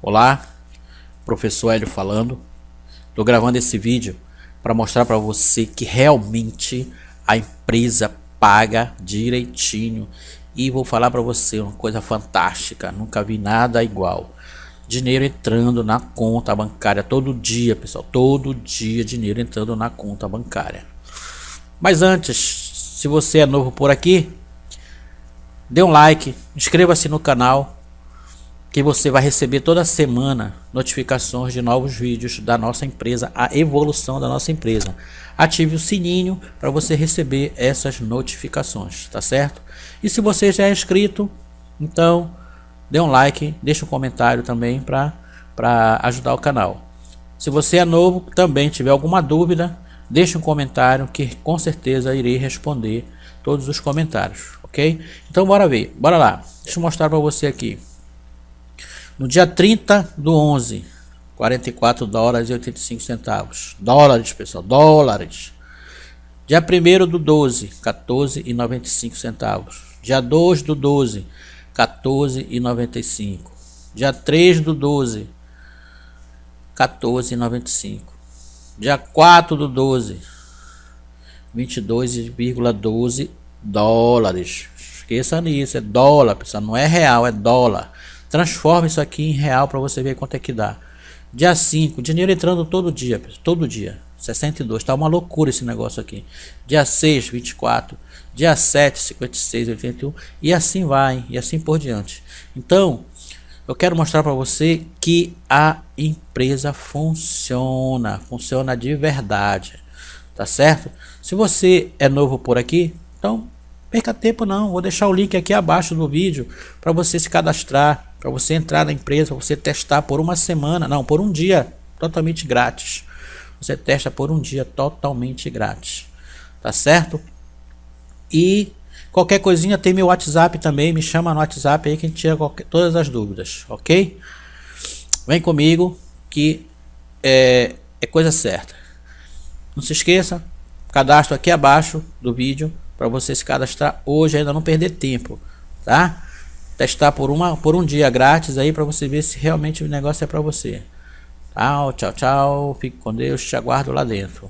Olá, professor Hélio falando. Estou gravando esse vídeo para mostrar para você que realmente a empresa paga direitinho e vou falar para você uma coisa fantástica, nunca vi nada igual. Dinheiro entrando na conta bancária todo dia, pessoal, todo dia dinheiro entrando na conta bancária. Mas antes, se você é novo por aqui, dê um like, inscreva-se no canal que você vai receber toda semana notificações de novos vídeos da nossa empresa, a evolução da nossa empresa. Ative o sininho para você receber essas notificações, tá certo? E se você já é inscrito, então dê um like, deixa um comentário também para ajudar o canal. Se você é novo, também tiver alguma dúvida, deixe um comentário que com certeza irei responder todos os comentários, ok? Então bora ver, bora lá. Deixa eu mostrar para você aqui. No dia 30 do 11, 44 dólares e 85 centavos. Dólares, pessoal, dólares. Dia 1 do 12, 14 e 95 centavos. Dia 2 do 12, 14 e 95. Dia 3 do 12, 14 e 95. Dia 4 do 12, 22,12 dólares. Esqueça nisso, é dólar, pessoal, não é real, é dólar. Transforma isso aqui em real para você ver quanto é que dá. Dia 5, dinheiro entrando todo dia, todo dia. 62, tá uma loucura esse negócio aqui. Dia 6, 24. Dia 7, 56, 81. E assim vai, e assim por diante. Então, eu quero mostrar para você que a empresa funciona. Funciona de verdade. Tá certo? Se você é novo por aqui, então perca tempo não. Vou deixar o link aqui abaixo do vídeo para você se cadastrar para você entrar na empresa, você testar por uma semana, não, por um dia, totalmente grátis. Você testa por um dia totalmente grátis. Tá certo? E qualquer coisinha tem meu WhatsApp também, me chama no WhatsApp aí que a gente tira qualquer, todas as dúvidas, ok? Vem comigo que é, é coisa certa. Não se esqueça, cadastro aqui abaixo do vídeo para você se cadastrar hoje, ainda não perder tempo, tá? Testar por, uma, por um dia grátis aí para você ver se realmente o negócio é para você. Tchau, tchau, tchau. Fique com Deus. Te aguardo lá dentro.